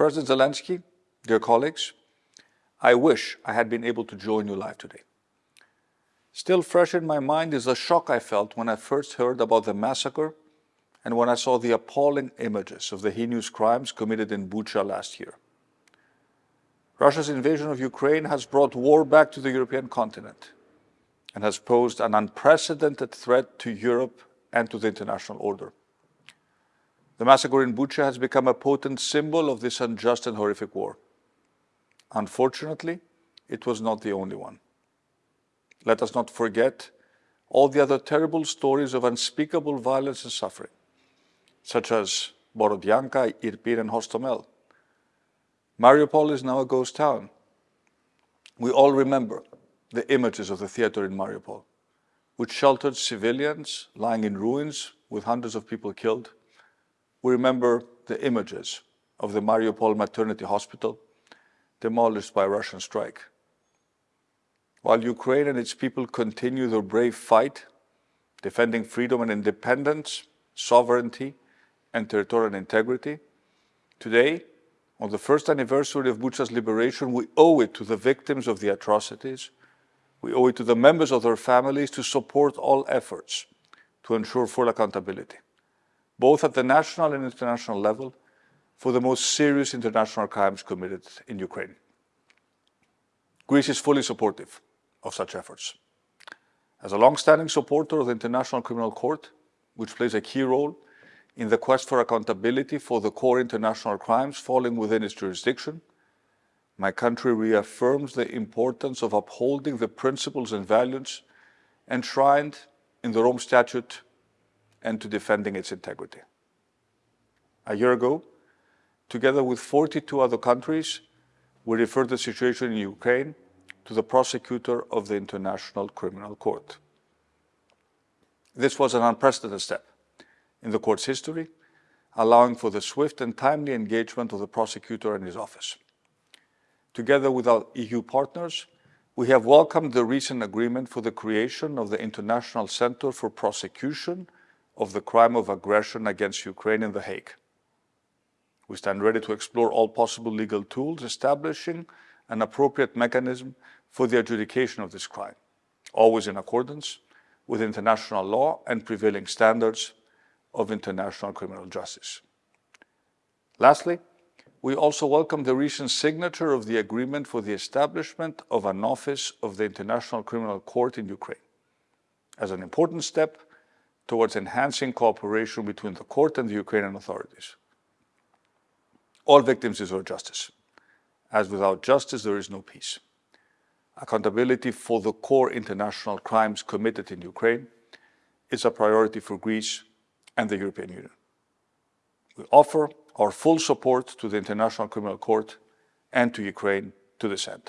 President Zelensky, dear colleagues, I wish I had been able to join you live today. Still fresh in my mind is the shock I felt when I first heard about the massacre and when I saw the appalling images of the heinous crimes committed in Bucha last year. Russia's invasion of Ukraine has brought war back to the European continent and has posed an unprecedented threat to Europe and to the international order. The massacre in Bucha has become a potent symbol of this unjust and horrific war. Unfortunately, it was not the only one. Let us not forget all the other terrible stories of unspeakable violence and suffering, such as Borodyanka, Irpin, and Hostomel. Mariupol is now a ghost town. We all remember the images of the theater in Mariupol, which sheltered civilians lying in ruins with hundreds of people killed. We remember the images of the Mariupol maternity hospital, demolished by Russian strike. While Ukraine and its people continue their brave fight, defending freedom and independence, sovereignty, and territorial integrity, today, on the first anniversary of Bucha's liberation, we owe it to the victims of the atrocities, we owe it to the members of their families to support all efforts to ensure full accountability, both at the national and international level, for the most serious international crimes committed in Ukraine. Greece is fully supportive of such efforts. As a long-standing supporter of the International Criminal Court, which plays a key role in the quest for accountability for the core international crimes falling within its jurisdiction, my country reaffirms the importance of upholding the principles and values enshrined in the Rome Statute and to defending its integrity. A year ago, Together with 42 other countries, we referred the situation in Ukraine to the prosecutor of the International Criminal Court. This was an unprecedented step in the court's history, allowing for the swift and timely engagement of the prosecutor and his office. Together with our EU partners, we have welcomed the recent agreement for the creation of the International Center for Prosecution of the Crime of Aggression against Ukraine in The Hague. We stand ready to explore all possible legal tools, establishing an appropriate mechanism for the adjudication of this crime, always in accordance with international law and prevailing standards of international criminal justice. Lastly, we also welcome the recent signature of the agreement for the establishment of an office of the International Criminal Court in Ukraine as an important step towards enhancing cooperation between the court and the Ukrainian authorities. All victims deserve justice, as without justice there is no peace. Accountability for the core international crimes committed in Ukraine is a priority for Greece and the European Union. We offer our full support to the International Criminal Court and to Ukraine to this end.